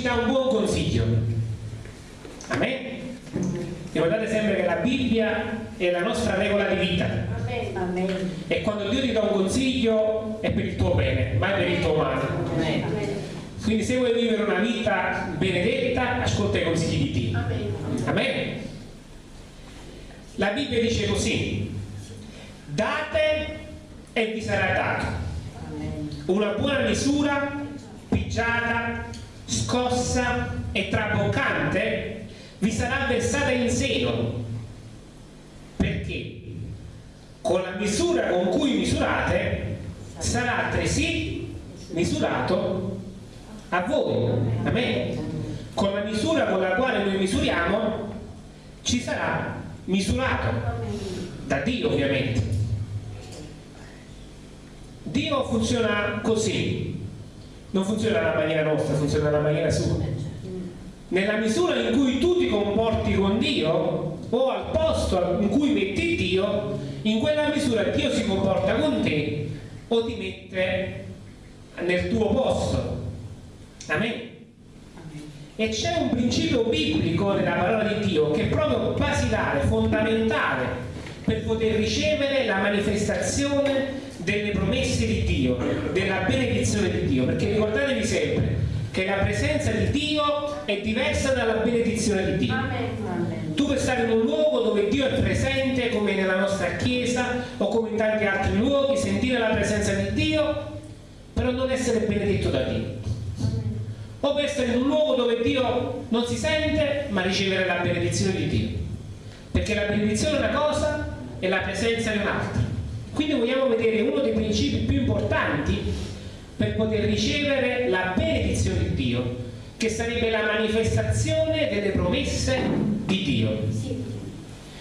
ci dà un buon consiglio. Amen? Ricordate sempre che la Bibbia è la nostra regola di vita. Amen. E quando Dio ti dà un consiglio è per il tuo bene, mai per il tuo male. Amen. Quindi se vuoi vivere una vita benedetta, ascolta i consigli di Dio. Amen. Amen. La Bibbia dice così, date e vi sarà dato. Una buona misura, pigiata, scossa e traboccante vi sarà versata in seno. Perché? Con la misura con cui misurate sarà altresì misurato a voi. Amen. Con la misura con la quale noi misuriamo ci sarà misurato da Dio ovviamente. Dio funziona così, non funziona alla maniera nostra, funziona alla maniera sua. Nella misura in cui tu ti comporti con Dio o al posto in cui metti Dio, in quella misura Dio si comporta con te o ti mette nel tuo posto. Amen. E c'è un principio biblico nella parola di Dio che è proprio basilare, fondamentale per poter ricevere la manifestazione delle promesse di Dio, della benedizione di Dio, perché ricordatevi sempre che la presenza di Dio è diversa dalla benedizione di Dio. Amen. Tu puoi stare in un luogo dove Dio è presente, come nella nostra chiesa o come in tanti altri luoghi, sentire la presenza di Dio, però non essere benedetto da Dio. O puoi essere in un luogo dove Dio non si sente, ma ricevere la benedizione di Dio. Perché la benedizione è una cosa e la presenza è un'altra. Quindi vogliamo vedere uno dei principi più importanti per poter ricevere la benedizione di Dio, che sarebbe la manifestazione delle promesse di Dio.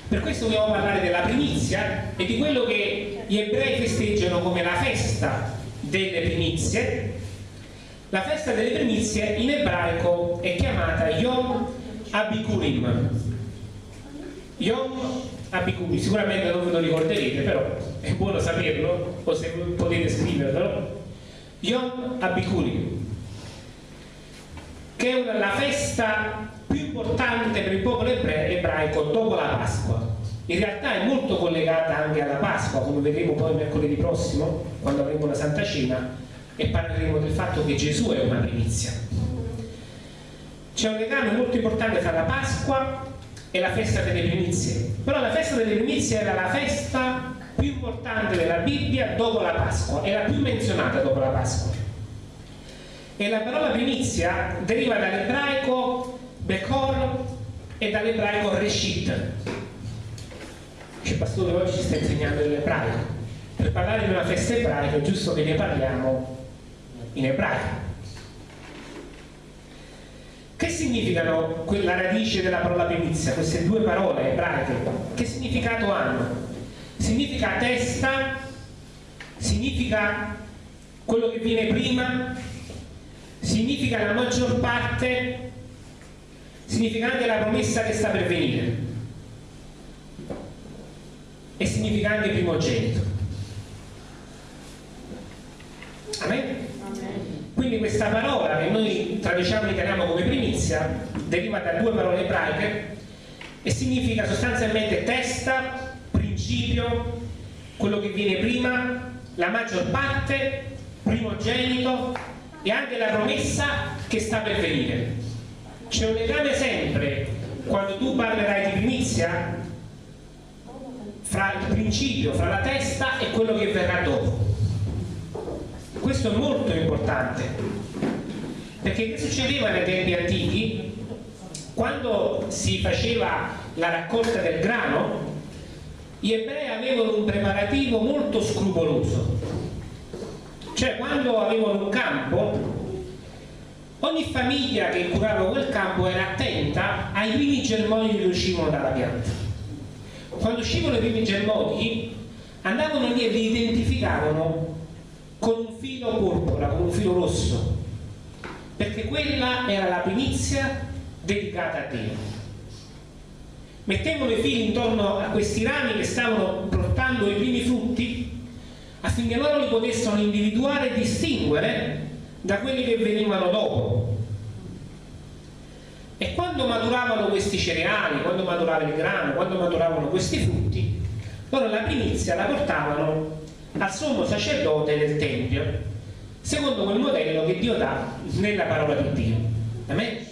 Per questo vogliamo parlare della primizia e di quello che gli ebrei festeggiano come la festa delle primizie. La festa delle primizie in ebraico è chiamata Yom Abikurim. Yom Abikurim, sicuramente non ve lo ricorderete, però è buono saperlo, o se potete scriverlo. Yom Abikurim, che è la festa più importante per il popolo ebraico dopo la Pasqua. In realtà è molto collegata anche alla Pasqua, come vedremo poi mercoledì prossimo, quando avremo la Santa Cena, e parleremo del fatto che Gesù è una primizia. C'è un legame molto importante tra la Pasqua e la festa delle primizie. Però la festa delle primizie era la festa più importante della Bibbia dopo la Pasqua, è la più menzionata dopo la Pasqua. E la parola primizia deriva dall'ebraico Bekor e dall'ebraico Reshit. Il pastore oggi ci sta insegnando l'ebraico. Per parlare di una festa ebraica è giusto che ne parliamo in ebraico. Che significano quella radice della parola primizia, queste due parole ebraiche? Che significato hanno? Significa testa, significa quello che viene prima, significa la maggior parte, significa anche la promessa che sta per venire e significa anche primogenito. Amen? Quindi questa parola che noi traduciamo in italiano come primizia deriva da due parole ebraiche e significa sostanzialmente testa, principio, quello che viene prima, la maggior parte, primogenito e anche la promessa che sta per venire. C'è un legame sempre quando tu parlerai di primizia fra il principio, fra la testa e quello che verrà dopo. Questo è molto importante, perché che succedeva nei tempi antichi? Quando si faceva la raccolta del grano, gli ebrei avevano un preparativo molto scrupoloso. Cioè, quando avevano un campo, ogni famiglia che curava quel campo era attenta ai primi germogli che uscivano dalla pianta. Quando uscivano i primi germogli, andavano lì e li identificavano con un filo porpora, con un filo rosso, perché quella era la primizia dedicata a Dio. mettevano i fili intorno a questi rami che stavano portando i primi frutti affinché loro li potessero individuare e distinguere da quelli che venivano dopo. E quando maturavano questi cereali, quando maturava il grano, quando maturavano questi frutti, loro la primizia la portavano al sommo sacerdote del Tempio, secondo quel modello che Dio dà nella parola di Dio. Amen?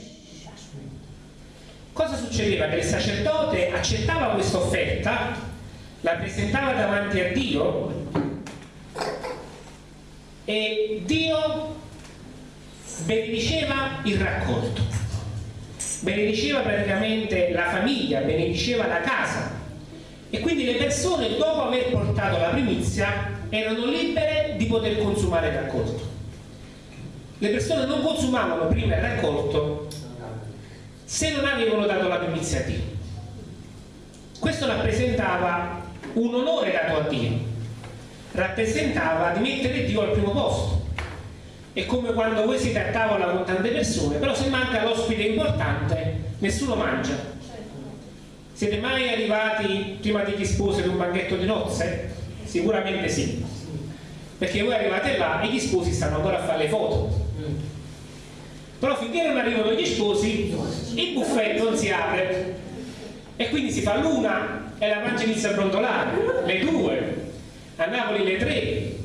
Cosa succedeva? Che il sacerdote accettava questa offerta, la presentava davanti a Dio e Dio benediceva il raccolto, benediceva praticamente la famiglia, benediceva la casa e quindi le persone dopo aver portato la primizia erano libere di poter consumare il raccolto. Le persone non consumavano prima il raccolto se non avevano dato la primizia a Dio. Questo rappresentava un onore dato a Dio, rappresentava di mettere Dio al primo posto. È come quando voi siete a tavola con tante persone, però se manca l'ospite importante, nessuno mangia. Siete mai arrivati prima degli sposi ad un banchetto di nozze? Sicuramente sì. Perché voi arrivate là e gli sposi stanno ancora a fare le foto. Però finché non arrivano gli sposi il buffet non si apre. E quindi si fa l'una e la pancia inizia a brontolare. Le due. A Napoli le tre.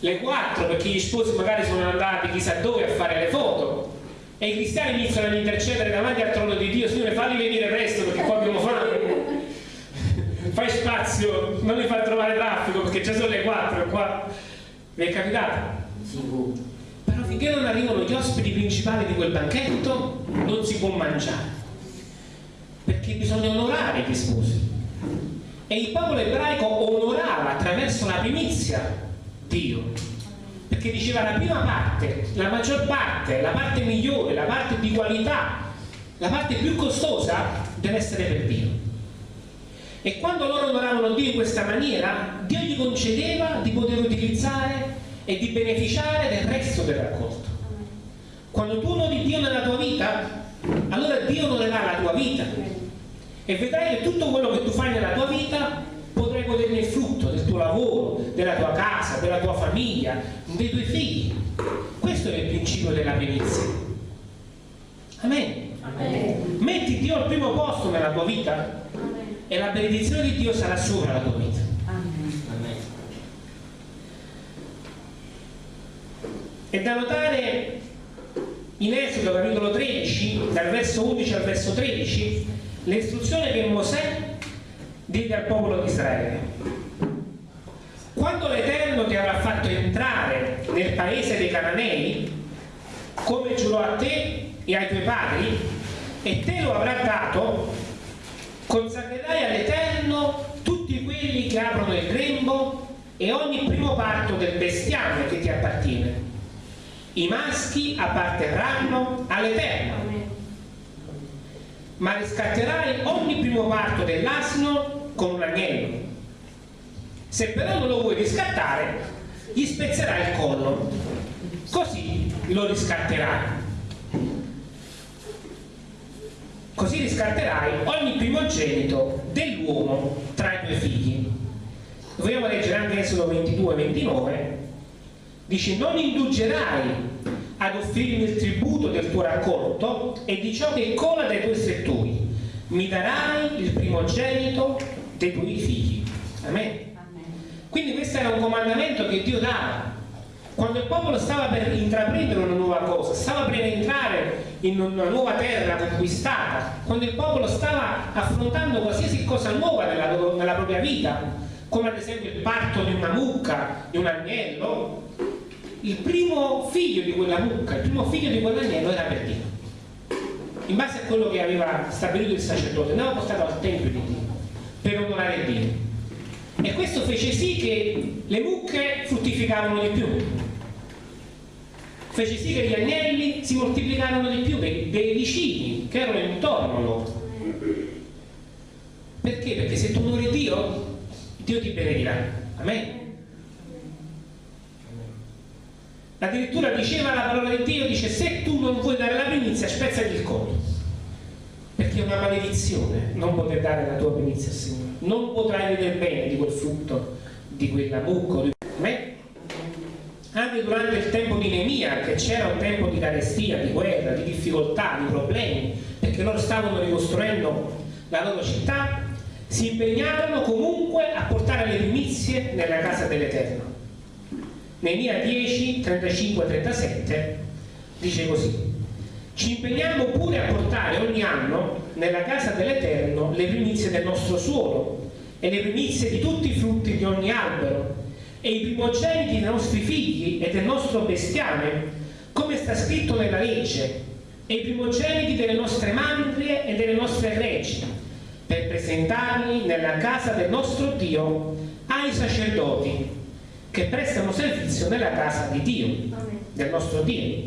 Le quattro perché gli sposi magari sono andati chissà dove a fare le foto. E i cristiani iniziano ad intercedere davanti al trono di Dio Signore falli venire presto perché qua abbiamo fame fai spazio non li fa trovare traffico perché già sono le quattro e qua. Vi è capitato? Sì. Finché non arrivano gli ospiti principali di quel banchetto non si può mangiare. Perché bisogna onorare gli sposi. E il popolo ebraico onorava attraverso la primizia Dio. Perché diceva la prima parte la maggior parte, la parte migliore la parte di qualità la parte più costosa deve essere per Dio e quando loro onoravano Dio in questa maniera Dio gli concedeva di poter utilizzare e di beneficiare del resto del raccolto. Quando tu onori Dio nella tua vita, allora Dio onorerà la tua vita e vedrai che tutto quello che tu fai nella tua vita potrai goderne il frutto del tuo lavoro, della tua casa, della tua famiglia, dei tuoi figli. Questo è il principio della primizia. Amen. Amen. Metti Dio al primo posto nella tua vita. E la benedizione di Dio sarà sopra la tua vita. È da notare in Esodo capitolo 13, dal verso 11 al verso 13, l'istruzione che Mosè diede al popolo di Israele. Quando l'Eterno ti avrà fatto entrare nel paese dei Cananei, come giurò a te e ai tuoi padri, e te lo avrà dato, consacrerai all'Eterno tutti quelli che aprono il grembo e ogni primo parto del bestiame che ti appartiene. I maschi apparterranno all'Eterno. Ma riscatterai ogni primo parto dell'asino con un agnello. Se però non lo vuoi riscattare gli spezzerai il collo. Così lo riscatterai così riscatterai ogni primogenito dell'uomo tra i tuoi figli. Vogliamo leggere anche Esodo 22 29 dice non indulgerai ad offrirmi il tributo del tuo raccolto e di ciò che cola dai tuoi settori. Mi darai il primogenito dei tuoi figli. Amen. quindi questo era un comandamento che Dio dava quando il popolo stava per intraprendere una nuova cosa stava per entrare in una nuova terra conquistata quando il popolo stava affrontando qualsiasi cosa nuova nella, nella propria vita come ad esempio il parto di una mucca, di un agnello il primo figlio di quella mucca, il primo figlio di quell'agnello era per Dio. In base a quello che aveva stabilito il sacerdote andava portato al tempio di Dio per onorare Dio. E questo fece sì che le mucche fruttificavano di più fece sì che gli agnelli si moltiplicarono di più dei, dei vicini che erano intorno a loro perché? perché se tu onori Dio Dio ti benedirà Amen addirittura diceva la parola di Dio dice se tu non vuoi dare la primizia spezzati il collo perché è una maledizione non poter dare la tua primizia al Signore. Non potrai vedere bene di quel frutto, di quella mucca. Di... Anche durante il tempo di Nemia, che c'era un tempo di carestia, di guerra, di difficoltà, di problemi, perché loro stavano ricostruendo la loro città, si impegnarono comunque a portare le primizie nella casa dell'Eterno. Nemia 10, 35, 37 dice così ci impegniamo pure a portare ogni anno nella casa dell'Eterno le primizie del nostro suolo e le primizie di tutti i frutti di ogni albero e i primogeniti dei nostri figli e del nostro bestiame, come sta scritto nella legge, e i primogeniti delle nostre mandrie e delle nostre reci, per presentarli nella casa del nostro Dio ai sacerdoti che prestano servizio nella casa di Dio, del nostro Dio.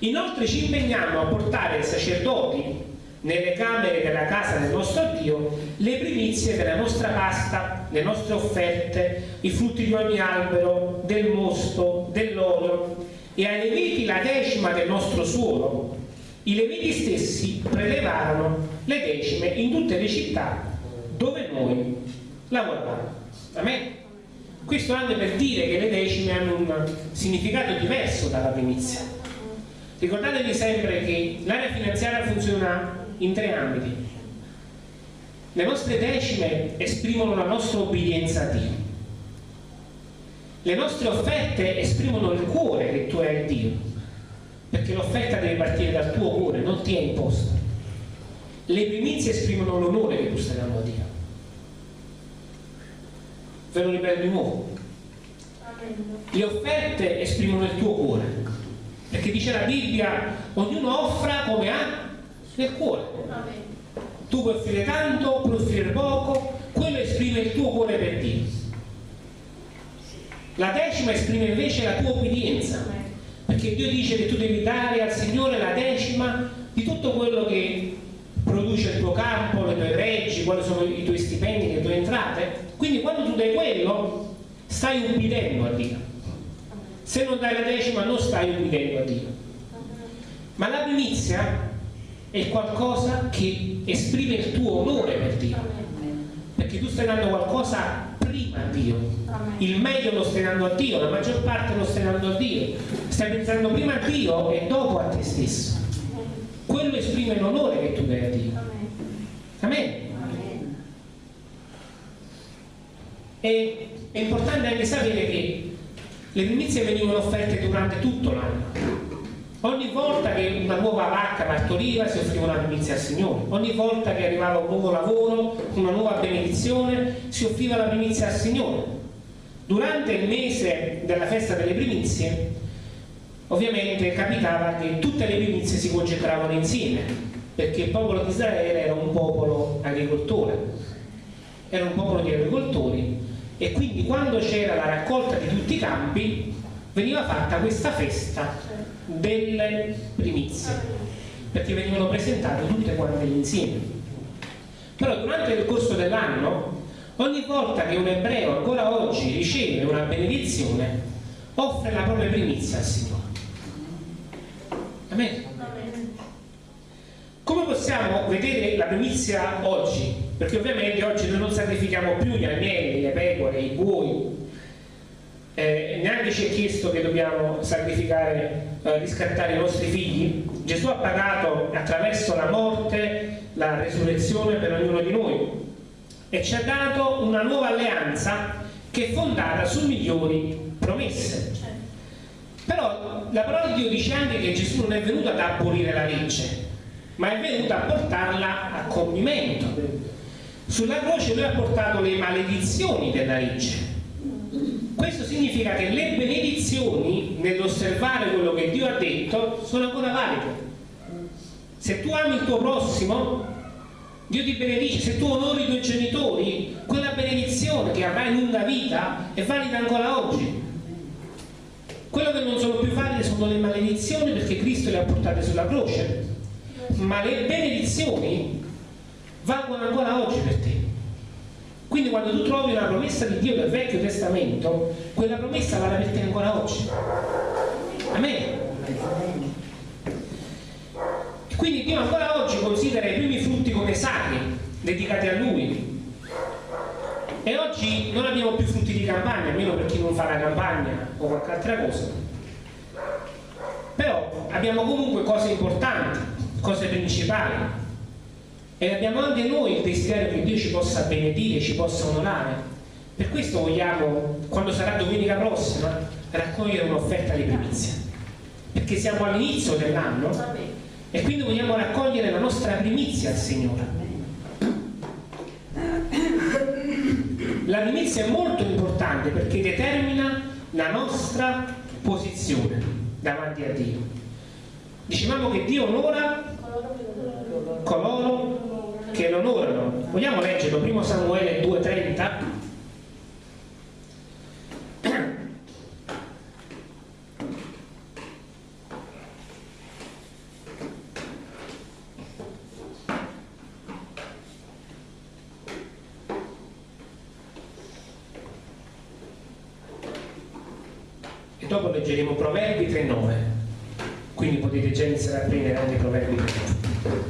Inoltre ci impegniamo a portare ai sacerdoti nelle camere della casa del nostro Dio le primizie della nostra pasta, le nostre offerte, i frutti di ogni albero, del mosto, dell'olio e ai leviti la decima del nostro suolo. I leviti stessi prelevarono le decime in tutte le città dove noi lavoravamo. Amen? Questo anche per dire che le decime hanno un significato diverso dalla primizia Ricordatevi sempre che l'area finanziaria funziona in tre ambiti. Le nostre decime esprimono la nostra obbedienza a Dio. Le nostre offerte esprimono il cuore che tu hai a Dio, perché l'offerta deve partire dal tuo cuore, non ti è imposta. Le primizie esprimono l'onore che tu stai dando a Dio. Ve lo ripeto di nuovo. Le offerte esprimono il tuo cuore, perché dice la Bibbia ognuno offra come ha nel cuore? Tu puoi offrire tanto puoi offrire poco quello esprime il tuo cuore per Dio. La decima esprime invece la tua obbedienza perché Dio dice che tu devi dare al Signore la decima di tutto quello che produce il tuo campo, le tue reggi, quali sono i tuoi stipendi, le tue entrate. Quindi quando tu dai quello, stai ubbidendo a Dio. Se non dai la decima non stai ubbidendo a Dio. Ma la primizia è qualcosa che esprime il tuo onore per Dio. Perché tu stai dando qualcosa prima a Dio. Il meglio lo stai dando a Dio la maggior parte lo stai dando a Dio. Stai pensando prima a Dio e dopo a te stesso. Quello esprime l'onore che tu dai a Dio. Amen. E è importante anche sapere che le primizie venivano offerte durante tutto l'anno. Ogni volta che una nuova vacca partoriva si offriva una primizia al Signore, ogni volta che arrivava un nuovo lavoro, una nuova benedizione, si offriva la primizia al Signore. Durante il mese della festa delle primizie, ovviamente capitava che tutte le primizie si concentravano insieme, perché il popolo di Israele era un popolo agricoltore, era un popolo di agricoltori e quindi quando c'era la raccolta di tutti i campi veniva fatta questa festa delle primizie perché venivano presentate tutte quante insieme però durante il corso dell'anno ogni volta che un ebreo ancora oggi riceve una benedizione offre la propria primizia al Signore Amen. Come possiamo vedere la primizia oggi? perché ovviamente oggi noi non sacrifichiamo più gli agnelli, le pecore, i buoi eh, neanche ci è chiesto che dobbiamo sacrificare, eh, riscattare i nostri figli. Gesù ha pagato attraverso la morte la resurrezione per ognuno di noi. E ci ha dato una nuova alleanza che è fondata su migliori promesse. Però la parola di Dio dice anche che Gesù non è venuto ad abolire la legge ma è venuto a portarla a compimento. Sulla croce lui ha portato le maledizioni della legge. Significa che le benedizioni nell'osservare quello che Dio ha detto sono ancora valide. Se tu ami il tuo prossimo, Dio ti benedice, se tu onori i tuoi genitori, quella benedizione che avrai lunga vita è valida ancora oggi. Quello che non sono più valide sono le maledizioni perché Cristo le ha portate sulla croce, ma le benedizioni valgono ancora oggi per te. Quindi quando tu trovi una promessa di Dio del Vecchio Testamento, quella promessa vale per te ancora oggi. Amen. Quindi Dio ancora oggi considera i primi dedicati a Lui. E oggi non abbiamo più frutti di campagna, almeno per chi non fa la campagna o qualche altra cosa. Però abbiamo comunque cose importanti, cose principali. E abbiamo anche noi il desiderio che Dio ci possa benedire, ci possa onorare. Per questo vogliamo, quando sarà domenica prossima, raccogliere un'offerta di primizia. Perché siamo all'inizio dell'anno e quindi vogliamo raccogliere la nostra primizia al Signore. La primizia è molto importante perché determina la nostra posizione davanti a Dio. Dicevamo che Dio onora coloro che lo onorano. Vogliamo leggerlo? Primo Samuele 2,30? e dopo leggeremo Proverbi 3.9 quindi potete già iniziare a prendere anche Proverbi 3.9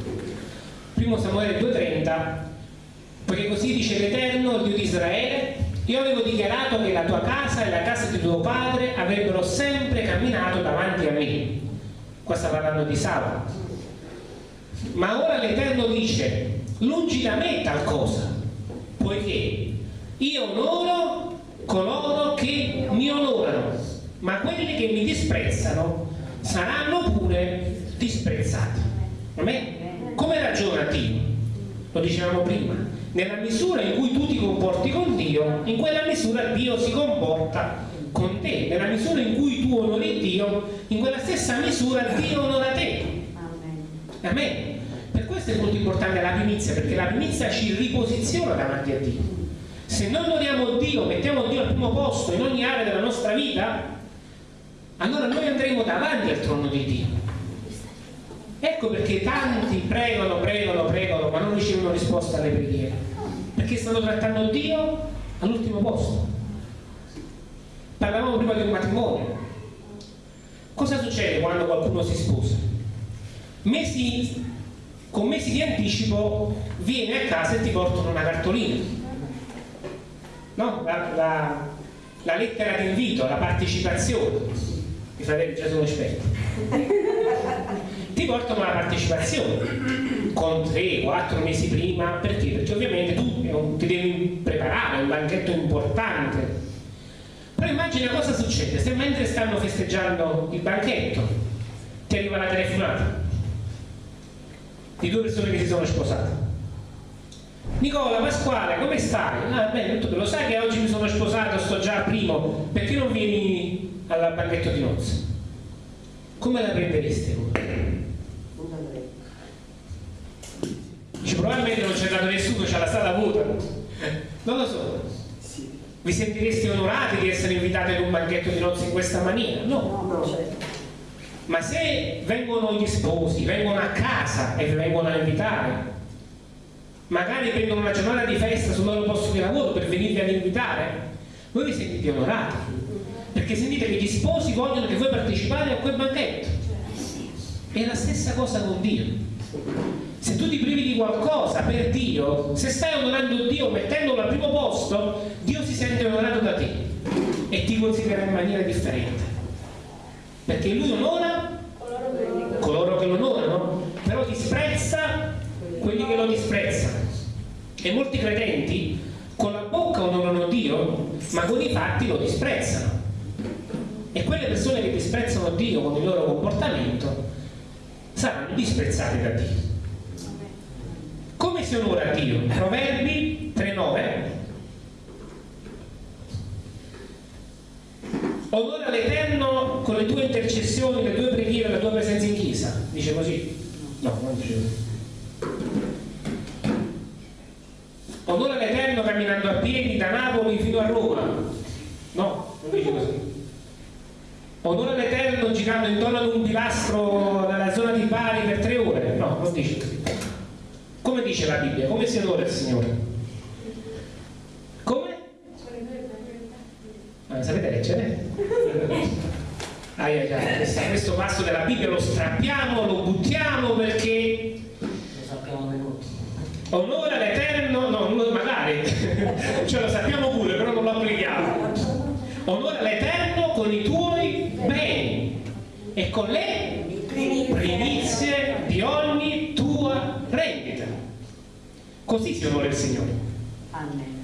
primo Samuele 2.30 perché così dice l'Eterno, il Dio di Israele io avevo dichiarato che la tua casa e la casa di tuo padre avrebbero sempre camminato davanti a me qua di Sava ma ora l'Eterno dice lungi da me tal cosa poiché io onoro coloro che mi onorano ma quelli che mi disprezzano saranno pure disprezzati. Come ragiona Dio? Lo dicevamo prima, nella misura in cui tu ti comporti con Dio, in quella misura Dio si comporta con te, nella misura in cui tu onori Dio, in quella stessa misura Dio onora te. Amen. Per questo è molto importante la primizia, perché la primizia ci riposiziona davanti a Dio. Se noi onoriamo Dio, mettiamo Dio al primo posto in ogni area della nostra vita, allora noi andremo davanti al trono di Dio. Ecco perché tanti pregano, pregano, pregano, ma non ricevono risposta alle preghiere. Perché stanno trattando Dio all'ultimo posto. Parlavamo prima di un matrimonio. Cosa succede quando qualcuno si sposa? Mesi, con mesi di anticipo viene a casa e ti portano una cartolina. No? La, la, la lettera di invito, la partecipazione i fratelli già sono esperti ti portano alla partecipazione con 3-4 mesi prima perché? perché ovviamente tu ti devi preparare è un banchetto importante però immagina cosa succede se mentre stanno festeggiando il banchetto ti arriva la telefonata di due persone che si sono sposate. Nicola Pasquale come stai? Ah bene, tu lo sai che oggi mi sono sposato sto già primo perché non vieni al banchetto di nozze? Come la prendereste voi? Dice, probabilmente non c'è dato nessuno, c'è la stata vuota. Non lo so vi sentireste onorati di essere invitati ad un banchetto di nozze in questa maniera? no, certo. ma se vengono gli sposi vengono a casa e vi vengono a invitare magari prendono una giornata di festa sul loro posto di lavoro per venirvi ad invitare voi vi sentite onorati perché sentite che gli sposi vogliono che voi partecipate a quel banchetto è la stessa cosa con Dio se tu ti privi di qualcosa per Dio se stai onorando Dio mettendolo al primo posto Dio si sente onorato da te e ti considera in maniera differente. Perché Lui onora coloro che lo onorano però disprezza quelli che lo disprezzano. E molti credenti con la bocca onorano Dio ma con i fatti lo disprezzano. E quelle persone che disprezzano Dio con il loro comportamento saranno disprezzate da Dio. Si onora Dio? Proverbi 3.9 Onora l'Eterno con le tue intercessioni, le tue preghiere, la tua presenza in chiesa. Dice così? No, non dice così. Onora l'Eterno camminando a piedi da Napoli fino a Roma. No, non dice così onore all'Eterno girando intorno ad un pilastro nella zona di Bari per tre ore no, non dice così dice la Bibbia? come si onora il Signore? come? Ah, sapete leggere? ai, ai, ai. Questo, questo passo della Bibbia lo strappiamo, lo buttiamo perché onora l'Eterno cioè lo sappiamo pure, però non lo applichiamo. Onora l'Eterno con i tuoi beni e con le primizie di ogni tua rendita. Così si onora il Signore. Amen.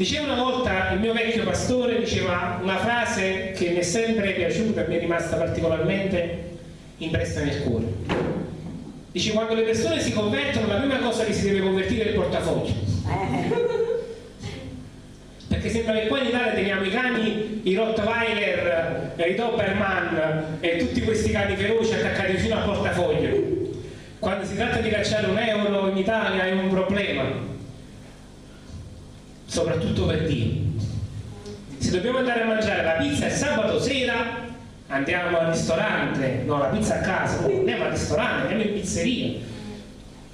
Diceva una volta il mio vecchio pastore, diceva una frase che mi è sempre piaciuta e mi è rimasta particolarmente impressa nel cuore. Dice quando le persone si convertono la prima cosa che si deve convertire è il portafoglio. Perché sembra che qua in Italia teniamo i cani, i Rottweiler, i Doberman e tutti questi cani feroci attaccati fino al portafoglio. Quando si tratta di cacciare un euro in Italia è un problema soprattutto per Dio. Se dobbiamo andare a mangiare la pizza il sabato sera, andiamo al ristorante, no, la pizza a casa, andiamo al ristorante, andiamo in pizzeria.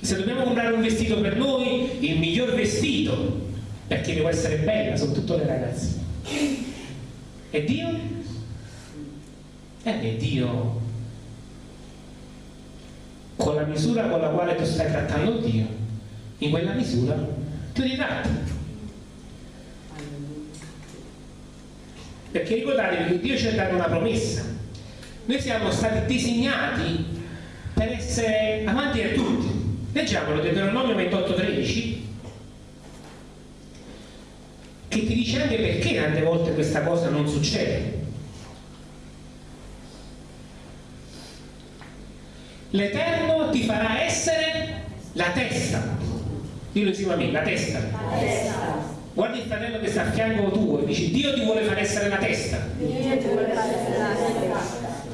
Se dobbiamo comprare un vestito per noi, il miglior vestito, perché devo essere bella, soprattutto le ragazze. E Dio? E Dio, con la misura con la quale tu stai trattando Dio, in quella misura ti ritratta. Perché ricordatevi che Dio ci ha dato una promessa. Noi siamo stati disegnati per essere amanti a tutti. Leggiamolo, Deuteronomio 28,13 che ti dice anche perché tante volte questa cosa non succede. L'Eterno ti farà essere la testa. Dillo insieme a me, la testa. La testa Guardi il fratello che sta a fianco tuo e dici Dio ti vuole far essere la testa.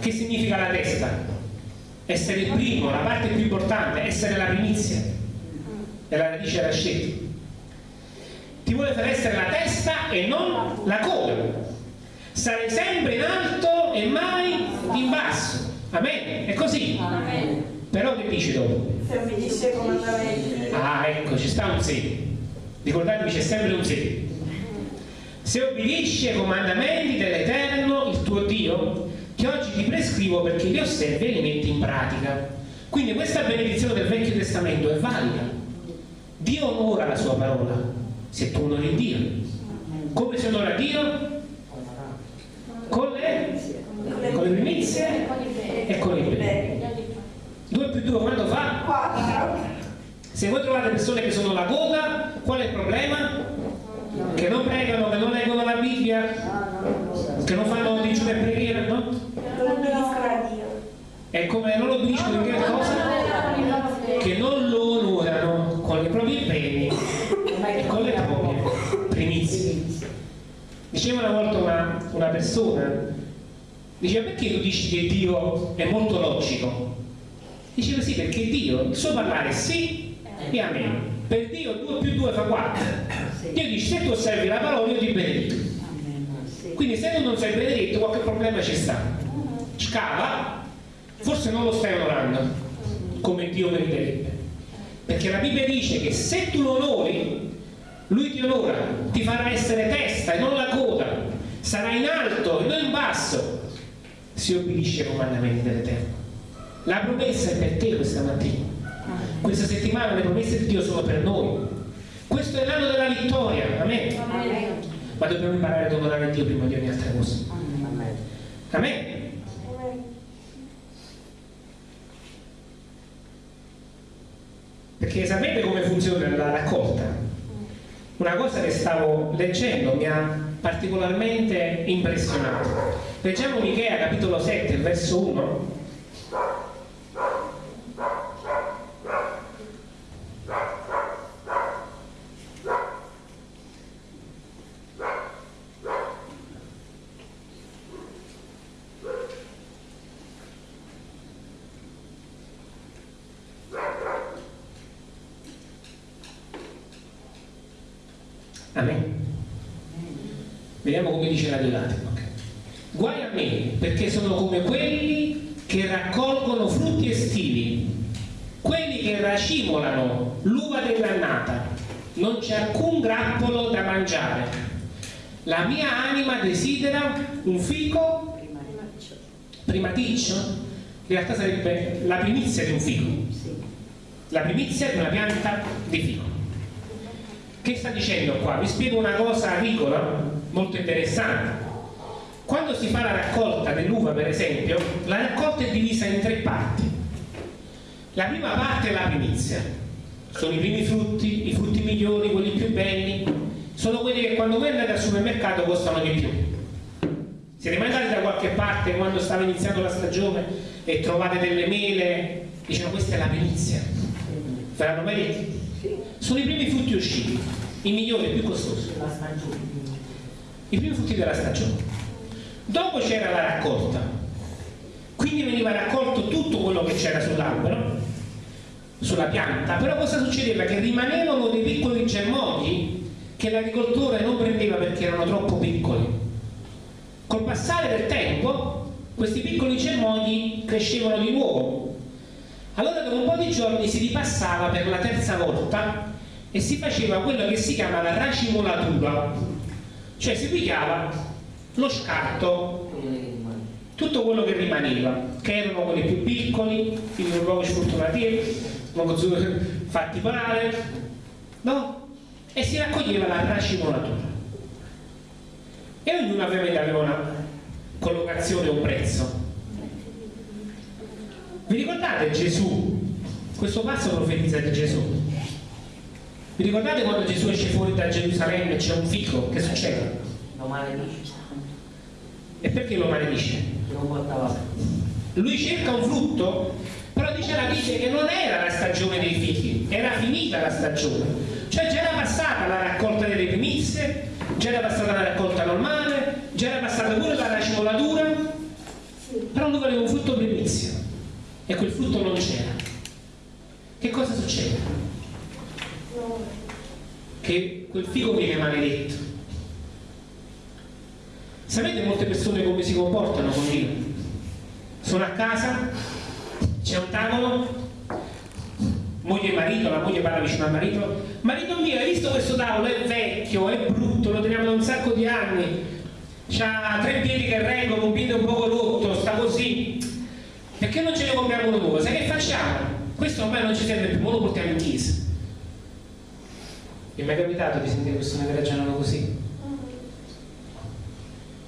Che significa la testa? Essere il primo, la parte più importante, essere la primizia. È la radice rascetta. Ti vuole far essere la testa e non la coda. Sarai sempre in alto e mai in basso. Amen? È così? Amen. Però che dici dopo? Se obbedisce ai comandamenti. Ah, ecco, ci sta un sì. Ricordatevi c'è sempre un se. Se obbedisci ai comandamenti dell'Eterno, il tuo Dio, che oggi ti prescrivo perché li osservi e li metti in pratica. Quindi questa benedizione del Vecchio Testamento è valida. Dio onora la sua parola, se tu onori Dio. Come si onora Dio? Con le, con le primizie e con i beni. 2 più 2 quanto fa? 4. Se voi trovate persone che sono la coda, qual è il problema? Che non pregano, che non leggono la Bibbia, che non fanno digiuno e preghiera, no? E come non in che cosa? Che non lo onorano con i propri beni e con le proprie primizie. Diceva una volta una, una persona, diceva perché tu dici che Dio è molto logico? Diceva sì, perché Dio, il suo parlare è sì e amen. Per Dio 2 più 2 fa 4. Dio dice se tu osservi la parola io ti benedico. Quindi se tu non sei benedetto qualche problema ci sta. Scava, forse non lo stai onorando come Dio meriterebbe. Perché la Bibbia dice che se tu lo onori, lui ti onora, ti farà essere testa e non la coda, sarà in alto e non in basso, se obbedisce ai comandamenti dell'Eterno. La promessa è per te questa mattina. Questa settimana le promesse di Dio sono per noi. Questo è l'anno della vittoria, amen. Ma dobbiamo imparare ad onorare Dio prima di ogni altra cosa. Amen. Perché sapete come funziona la raccolta? Una cosa che stavo leggendo mi ha particolarmente impressionato. Leggiamo Michea capitolo 7, verso 1. Amen. Deolate. Okay. Guai a me, perché sono come quelli che raccolgono frutti estivi, quelli che racimolano l'uva dell'annata, non c'è alcun grappolo da mangiare. La mia anima desidera un fico primaticcio, in realtà sarebbe la primizia di un fico, la primizia di una pianta di fico. Che sta dicendo qua? Vi spiego una cosa agricola molto interessante. Quando si fa la raccolta dell'uva, per esempio, la raccolta è divisa in tre parti. La prima parte è la primizia, sono i primi frutti, i frutti migliori, quelli più belli, sono quelli che quando voi andate al supermercato costano di più. Siete mai andati da qualche parte quando stava iniziando la stagione e trovate delle mele, dicono questa è la primizia, ve l'hanno mai detto? Sono i primi frutti usciti, i migliori, i più costosi, La stagione. I primi frutti della stagione. Dopo c'era la raccolta, quindi veniva raccolto tutto quello che c'era sull'albero, sulla pianta, però cosa succedeva? Che rimanevano dei piccoli germogli che l'agricoltore non prendeva perché erano troppo piccoli. Col passare del tempo questi piccoli germogli crescevano di nuovo. Allora dopo un po' di giorni si ripassava per la terza volta e si faceva quello che si chiama la racimolatura, cioè si pigliava lo scarto tutto quello che rimaneva, che erano quelli più piccoli, un po' sfortunati, fatti parare, no? E si raccoglieva la racimolatura. E ognuno ovviamente aveva una collocazione, un prezzo. Vi ricordate Gesù? Questo passo profetizza di Gesù. Vi ricordate quando Gesù esce fuori da Gerusalemme e c'è un fico? Che succede? Lo maledice. E perché lo maledice? Non portava. Lui cerca un frutto, però dice la Bibbia che non era la stagione dei fichi, era finita la stagione. Cioè già era passata la raccolta delle primizie, già era passata la raccolta normale, già era passata pure la racimolatura, però lui voleva un frutto primizio e quel frutto non c'era. Che cosa succede? Che quel fico viene maledetto. Sapete molte persone come si comportano con Dio? Sono a casa, c'è un tavolo, moglie e marito, la moglie parla vicino al marito, marito mio, hai visto questo tavolo? È vecchio, è brutto, lo teniamo da un sacco di anni, c'ha tre piedi che reggono, un piede un poco rotto, sta così. Perché non ce ne compriamo uno nuovo? Sai che facciamo? Questo ormai non ci serve più, lo portiamo in chiesa. Vi è mai capitato di sentire persone che ragionano così?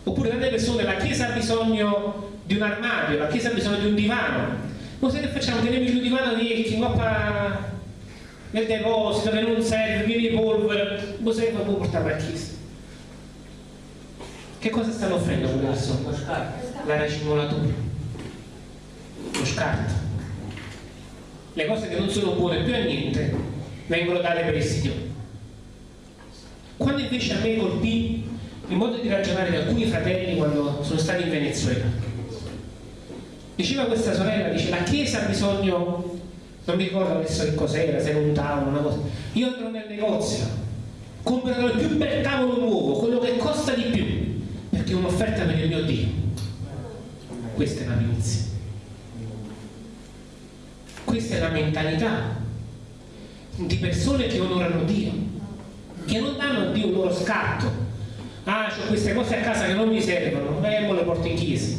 Oppure tante persone, la chiesa ha bisogno di un armadio, la chiesa ha bisogno di un divano. Ma sai che facciamo? Teniamo il divano vecchio, qua nel deposito, che non serve, di polvere, ma sai che può portare alla chiesa? Che cosa stanno offrendo? Lo scarto. La racimolatura, lo scarto. Le cose che non sono buone più a niente vengono date per prestito. Quando invece a me colpì il modo di ragionare di alcuni fratelli quando sono stati in Venezuela. Diceva questa sorella, dice la Chiesa ha bisogno, non mi ricordo adesso che cos'era, se era un tavolo, una cosa. Io andrò nel negozio, comprerò il più bel tavolo nuovo, quello che costa di più, perché è un'offerta per il mio Dio. Questa è la primizia. Questa è la mentalità di persone che onorano Dio, che non danno a Dio il loro scatto. Ah, ho queste cose a casa che non mi servono, e me le porto in chiesa.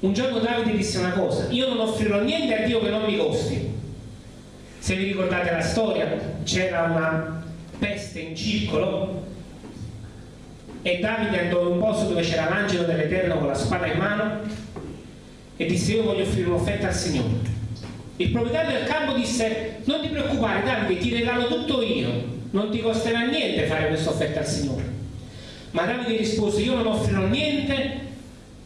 Un giorno Davide disse una cosa, io non offrirò niente a Dio che non mi costi. Se vi ricordate la storia, c'era una peste in circolo e Davide andò in un posto dove c'era l'angelo dell'Eterno con la spada in mano e disse io voglio offrire un'offerta al Signore. Il proprietario del campo disse non ti preoccupare Davide, ti regalo tutto io, non ti costerà niente fare questa offerta al Signore. Ma Davide rispose io non offrirò niente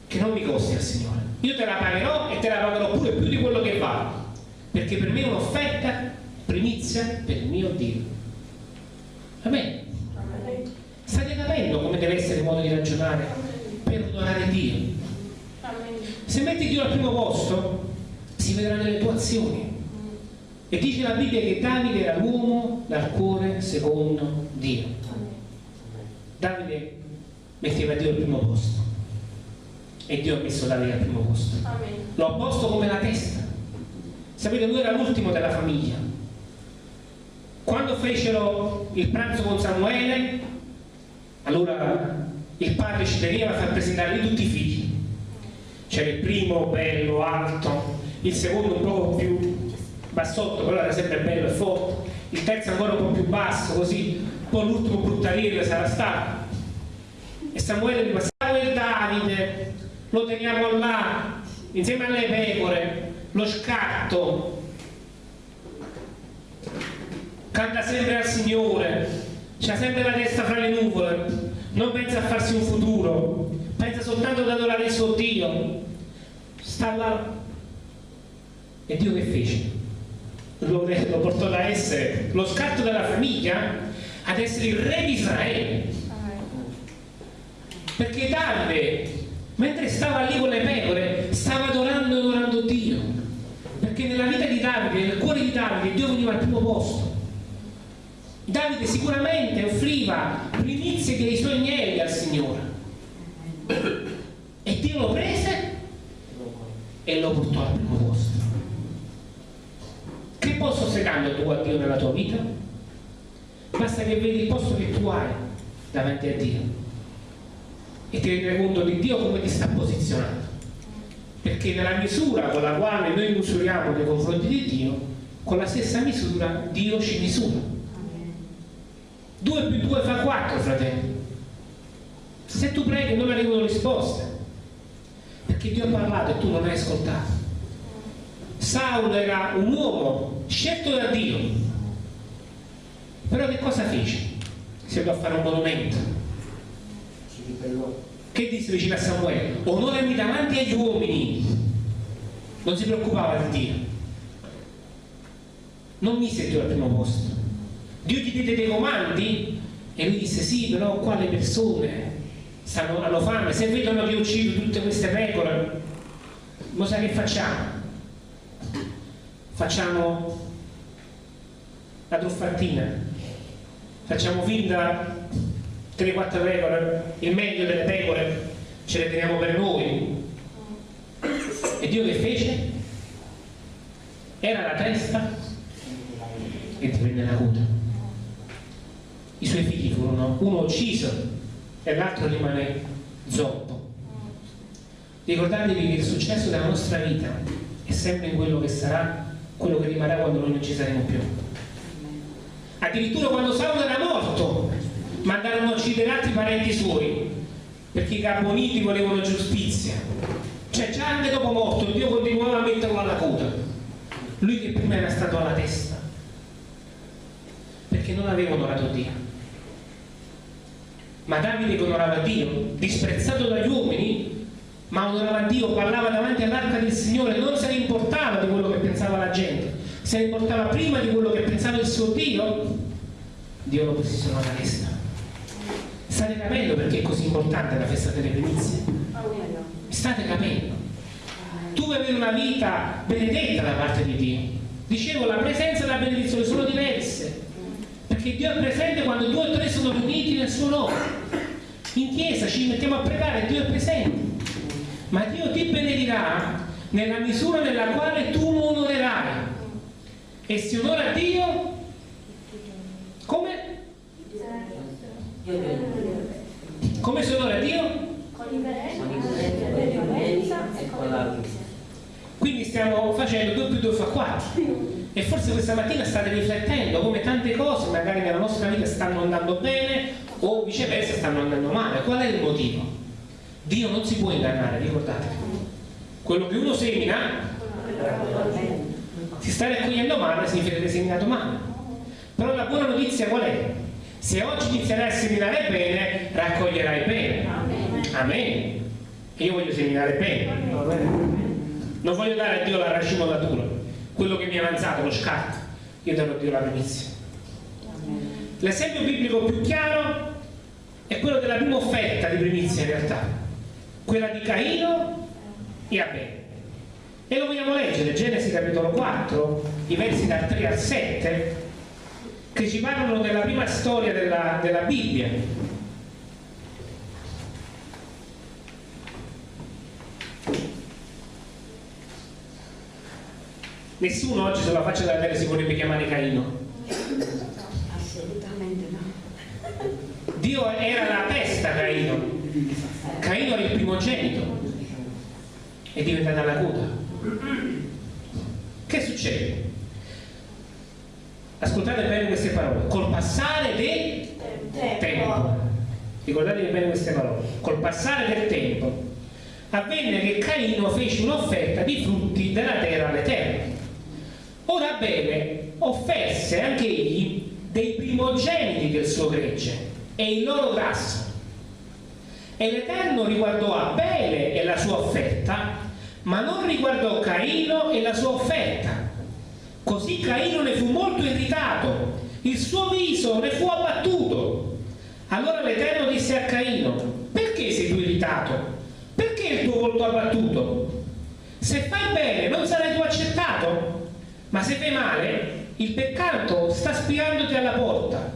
che non mi costi al Signore. Io te la pagherò e te la pagherò pure più di quello che vale, perché per me è un'offerta primizia per il mio Dio. Amen. State capendo come deve essere il modo di ragionare per onorare Dio? Se metti Dio al primo posto, si vedrà nelle tue azioni. E dice la Bibbia che Davide era l'uomo dal cuore secondo Dio. Davide metteva Dio al primo posto. E Dio ha messo Davide al primo posto. Lo ha posto come la testa. Sapete, lui era l'ultimo della famiglia. Quando fecero il pranzo con Samuele, allora il padre ci teneva a far presentare tutti i figli. C'era il primo bello, alto, il secondo un po' più bassotto, però era sempre bello e forte, il terzo ancora un po' più basso, così, poi l'ultimo bruttariere sarà stato. E Samuele mi fa, Samuele Davide, lo teniamo là, insieme alle pecore, lo scatto, canta sempre al Signore, c'ha sempre la testa fra le nuvole, non pensa a farsi un futuro, pensa soltanto ad adorare il suo Dio. Sta là. E Dio che fece? Lo, lo portò da essere lo scatto della famiglia ad essere il re di Israele. Perché Davide, mentre stava lì con le pecore, stava adorando e adorando Dio. Perché nella vita di Davide, nel cuore di Davide, Dio veniva al primo posto. Davide sicuramente offriva primizie dei suoi agnelli al Signore. E Dio lo prese e lo portò al primo posto. Posto stai dando tu a Dio nella tua vita? Basta che vedi il posto che tu hai davanti a Dio e ti rendi conto di Dio come ti sta posizionando. Perché nella misura con la quale noi misuriamo nei confronti di Dio, con la stessa misura Dio ci misura. 2 più 2 fa 4, fratelli. Se tu preghi non arrivano risposte, perché Dio ha parlato e tu non hai ascoltato. Saulo era un uomo scelto da Dio, però che cosa fece? Si andò a fare un monumento. Che disse vicino a Samuele? Onorami davanti agli uomini. Non si preoccupava di Dio. Non mise Dio al primo posto. Dio ti diede dei comandi? E lui disse sì, però qua le persone stanno, hanno fame, se vedono che uccido tutte queste pecore, lo sai che facciamo? Facciamo la truffatina, facciamo finta 3-4 pecore, il meglio delle pecore ce le teniamo per noi. E Dio che fece? Era la testa e ti prende la coda. I suoi figli furono uno ucciso e l'altro rimane zoppo. Ricordatevi che il successo della nostra vita è sempre in quello che sarà, quello che rimarrà quando noi non ci saremo più. Addirittura quando Saulo era morto, mandarono a uccidere altri parenti suoi, perché i carboniti volevano giustizia. Cioè già anche dopo morto Dio continuava a metterlo alla coda. Lui che prima era stato alla testa. Perché non aveva onorato Dio. Ma Davide che onorava Dio, disprezzato dagli uomini, ma onorava Dio, parlava davanti all'arca del Signore, non se ne importava di quello che pensava la gente, se ne importava prima di quello che pensava il suo Dio, Dio lo posizionò alla testa. State capendo perché è così importante la festa delle primizie? State capendo? Tu vuoi avere una vita benedetta da parte di Dio. Dicevo, la presenza e la benedizione sono diverse. Perché Dio è presente quando due o tre sono riuniti nel suo nome. In chiesa ci mettiamo a pregare, Dio è presente. Ma Dio ti benedirà nella misura nella quale tu lo onorerai. E si onora Dio come? Come si onora Dio? Quindi stiamo facendo 2 più 2 fa 4. E forse questa mattina state riflettendo come tante cose magari nella nostra vita stanno andando bene o viceversa stanno andando male. Qual è il motivo? Dio non si può ingannare, ricordatevi. Quello che uno semina si sta raccogliendo male significa che hai seminato male. Però la buona notizia qual è? Se oggi inizierai a seminare bene, raccoglierai bene. Amen. Io voglio seminare bene. Non voglio dare a Dio la racimolatura, quello che mi è avanzato, lo scatto. Io darò a Dio la primizia. L'esempio biblico più chiaro è quello della prima offerta di primizia in realtà, quella di Caino e Abele. E lo vogliamo leggere, Genesi capitolo 4, i versi dal 3 al 7, che ci parlano della prima storia della, della Bibbia. Nessuno oggi sulla faccia della terra si vorrebbe chiamare Caino. Assolutamente no. Dio era la testa Caino. Caino era il primogenito. È diventata la coda. Che succede? ascoltate bene queste parole, col passare del tempo. tempo. Ricordatevi bene queste parole, col passare del tempo avvenne che Caino fece un'offerta di frutti della terra all'Eterno. Ora Abele offerse anche egli dei primogeniti del suo gregge e il loro grasso. E l'Eterno riguardò Abele e la sua offerta, ma non riguardò Caino e la sua offerta. Così Caino ne fu molto irritato, il suo viso ne fu abbattuto. Allora l'Eterno disse a Caino, perché sei tu irritato? Perché il tuo volto abbattuto? Se fai bene non sarai tu accettato, ma se fai male il peccato sta spiandoti alla porta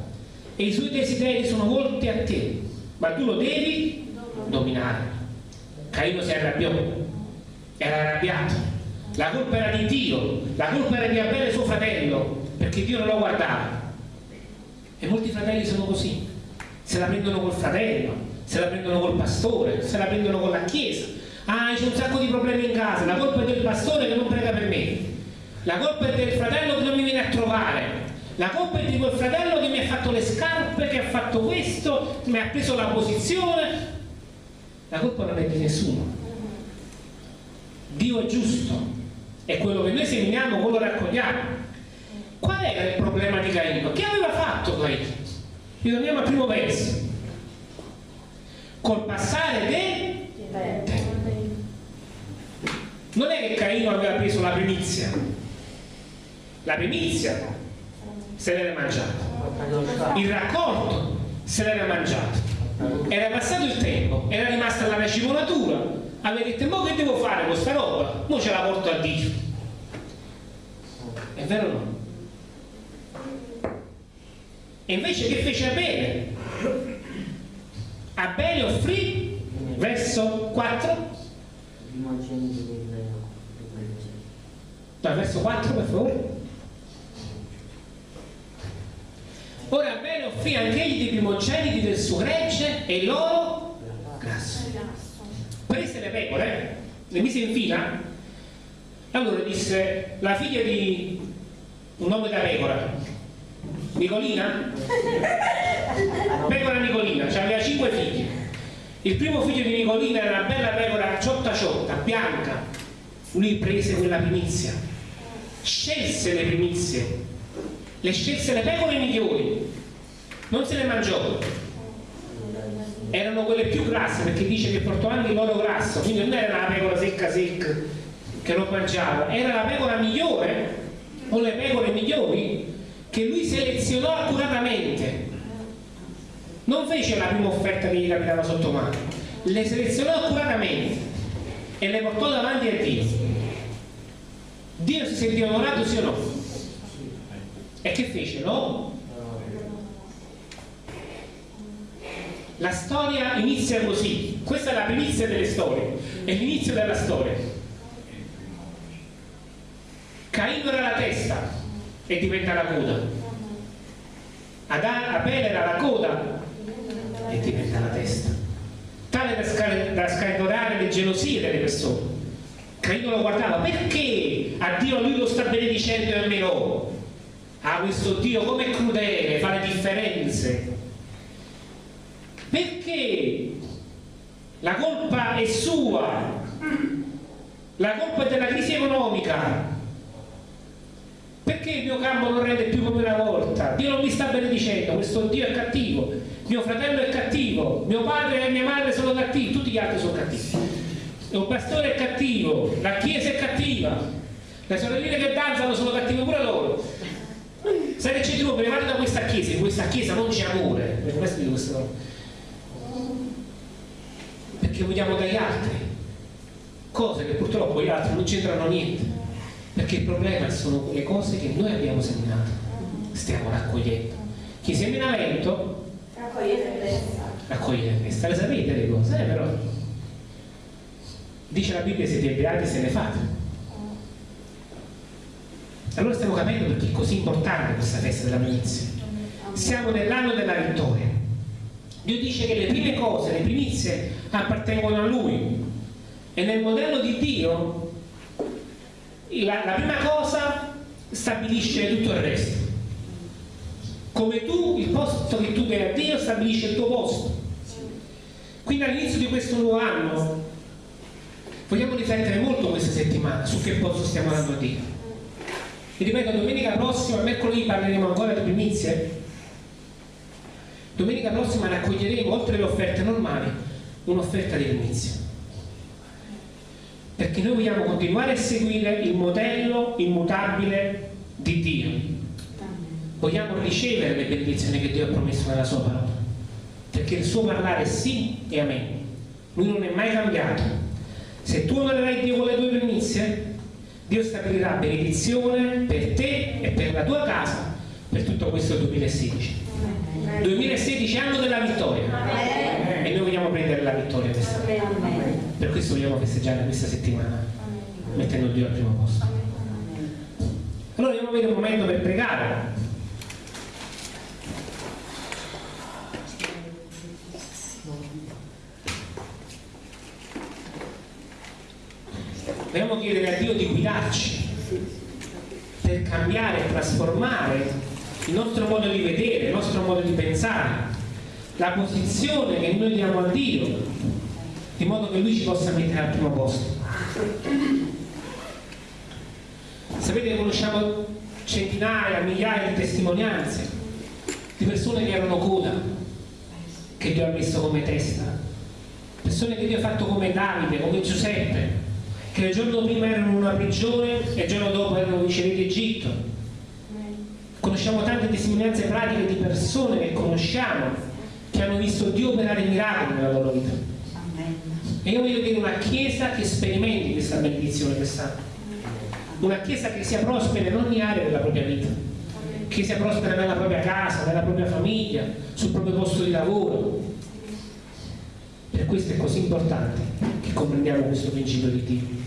e i suoi desideri sono volti a te, ma tu lo devi dominare. Caino si arrabbiò, era arrabbiato. La colpa era di Dio, la colpa era di Abele suo fratello, perché Dio non lo guardava. E molti fratelli sono così, se la prendono col fratello, se la prendono col pastore, se la prendono con la chiesa. Ah, c'è un sacco di problemi in casa, la colpa è del pastore che non prega per me. La colpa è del fratello che non mi viene a trovare. La colpa è di quel fratello che mi ha fatto le scarpe, che ha fatto questo, mi ha preso la posizione. La colpa non è di nessuno. Dio è giusto e quello che noi seminiamo, quello raccogliamo. Qual era il problema di Caino? Che aveva fatto Caino? Ritorniamo al primo verso. Col passare del tempo. Non è che Caino aveva preso la primizia, la primizia se l'era mangiata, il raccolto se l'era mangiato. Era passato il tempo, era rimasta la racimonatura, aveva detto, ma che devo fare con questa roba? Mo ce la porto a Dio. È vero o no? E invece che fece Abele? Abele offrì, verso 4, no, verso 4 per favore. Ora bene offrì anche egli dei primogeniti del suo gregge e loro grasso. Prese le pecore, le mise in fila, allora disse la figlia di un nome da pecora, Nicolina? Pecora Nicolina, aveva cinque figli. Il primo figlio di Nicolina era una bella pecora ciotta ciotta, bianca. Lui prese quella primizia, scelse le primizie le scelse le pecore migliori, non se le mangiò. Erano quelle più grasse perché dice che portò anche l'oro grasso, quindi non era la pecora secca secca che non mangiava, era la pecora migliore o le pecore migliori che lui selezionò accuratamente. Non fece la prima offerta che gli capitava sotto mano, le selezionò accuratamente e le portò davanti a Dio. Dio si sentì onorato sì o no? E che fece? No? La storia inizia così. Questa è la primizia delle storie. È l'inizio della storia. Caino era la testa e diventa la coda. Adà, Abele era la coda e diventa la testa. Tale da, sca da scatenare le gelosie delle persone. Caino lo guardava perché a Dio lui lo sta benedicendo e a me no? Ah, questo Dio come crudele, fa le differenze. Perché la colpa è sua, la colpa è della crisi economica. Perché il mio campo non rende più come una volta? Dio non mi sta benedicendo, questo Dio è cattivo, mio fratello è cattivo, mio padre e mia madre sono cattivi, tutti gli altri sono cattivi. Il pastore è cattivo, la chiesa è cattiva, le sorelline che danzano sono cattive pure loro Sai che c'è di nuovo, levate da questa chiesa, in questa chiesa non c'è amore. Per questo dico questo. Perché vogliamo dagli altri cose che purtroppo gli altri non c'entrano niente. Perché il problema sono quelle cose che noi abbiamo seminato, stiamo raccogliendo. Chi semina lento raccoglie tempesta. Raccoglie tempesta, le sapete le cose, eh, però. Dice la Bibbia siete beati se ne fate allora stiamo capendo perché è così importante questa festa della primizia. Siamo nell'anno della vittoria. Dio dice che le prime cose, le primizie appartengono a Lui. E nel modello di Dio la, la prima cosa stabilisce tutto il resto. come tu, il posto che tu dai a Dio, stabilisci il tuo posto. Quindi all'inizio di questo nuovo anno vogliamo riflettere molto questa settimana su che posto stiamo dando a Dio. E ripeto, domenica prossima, mercoledì, parleremo ancora di primizie. Domenica prossima raccoglieremo, oltre alle offerte normali, un'offerta di primizie. Perché noi vogliamo continuare a seguire il modello immutabile di Dio vogliamo ricevere le benedizioni che Dio ha promesso nella sua parola perché il suo parlare è sì e amen lui non è mai cambiato se tu onorerai Dio con le tue primizie Dio stabilirà benedizione per te e per la tua casa per tutto questo 2016 2016 anno della vittoria. E noi vogliamo prendere la vittoria questa per questo vogliamo festeggiare questa settimana mettendo Dio al primo posto. Allora a avere un momento per pregare dobbiamo chiedere a Dio di guidarci per cambiare e trasformare il nostro modo di vedere, il nostro modo di pensare, la posizione che noi diamo a Dio, di modo che Lui ci possa mettere al primo posto. Sapete, conosciamo centinaia, migliaia di testimonianze di persone che erano coda, che Dio ha messo come testa, persone che Dio ha fatto come Davide, come Giuseppe, che il giorno prima erano in una prigione e il giorno dopo erano viceré d'Egitto. Conosciamo tante testimonianze pratiche di persone che conosciamo che hanno visto Dio operare miracoli nella loro vita. E io voglio dire una chiesa che sperimenti questa benedizione quest'anno. Una chiesa che sia prospera in ogni area della propria vita. Che sia prospera nella propria casa, nella propria famiglia, sul proprio posto di lavoro. Per questo è così importante che comprendiamo questo principio di Dio.